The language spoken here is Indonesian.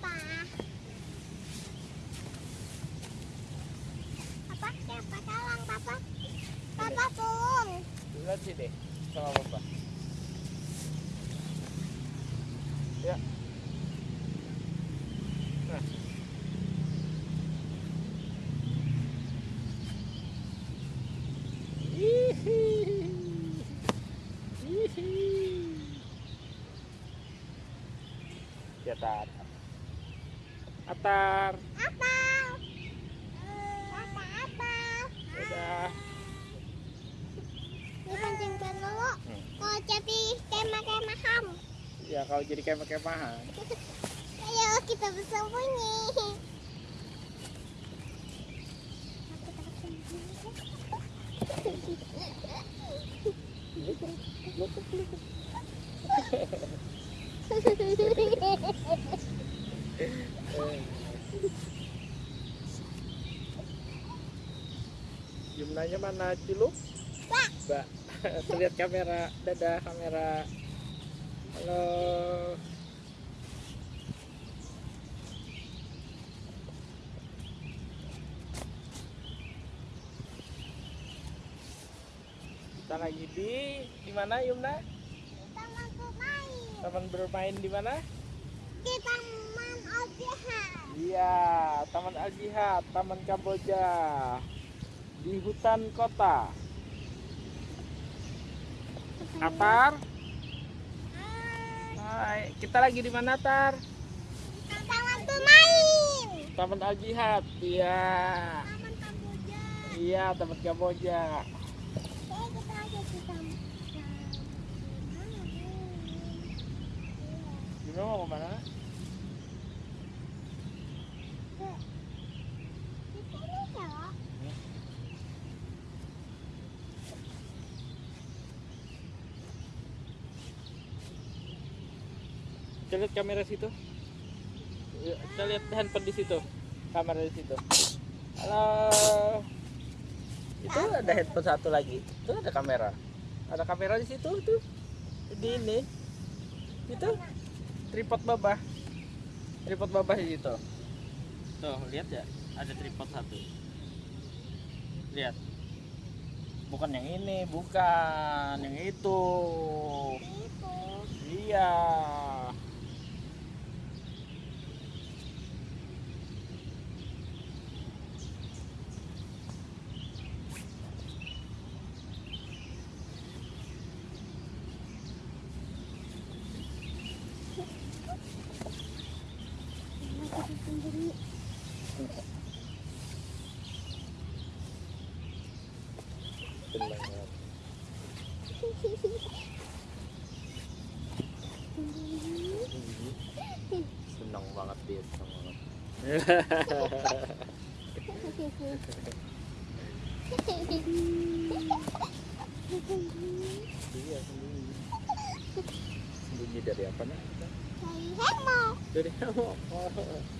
apa? Apa? Siapa talang, Papa? Papa tolong. Lihat sih deh sama Papa. Ya. Nah. Hihihi. Hihihi. Ya. Atar. Apa? Apa apa? Udah. Dipancing dulu. Hmm. Mau jadi kemah-kemahan. Ya kalau jadi kemah-kemahan. Ayo kita bersembunyi. Jumlahnya mana Ciluk? Mbak. Mbak. Tuh lihat kamera. Dadah kamera. Halo. Kita lagi di di mana Yumna? Taman bermain. Taman bermain di mana? Di Taman Al-Jihad. Iya, Taman Al Jihad, Taman Kamboja di hutan kota. Atar, hai, kita lagi di mana Tar? Taman bermain. Taman Al Jihad, iya, Taman Kamboja. iya Taman Kamboja. Oke, kita ada di taman. Gimana mau ke mana? Di sini ya. Kita lihat kamera situ. Ya, Kita lihat handphone di situ. Kamera di situ. Halo. Itu ada handphone satu lagi. Itu ada kamera. Ada kamera di situ tuh. Di ini. Itu tripod babah. Tripod babah di situ. Tuh, lihat ya. Ada tripod satu. Lihat. Bukan yang ini, bukan yang itu. Itu. Iya. Benar. Senang banget dia, senang banget. Iya, sembunyi. Sembunyi dari apa nih? Dari hemo. Dari. Oh.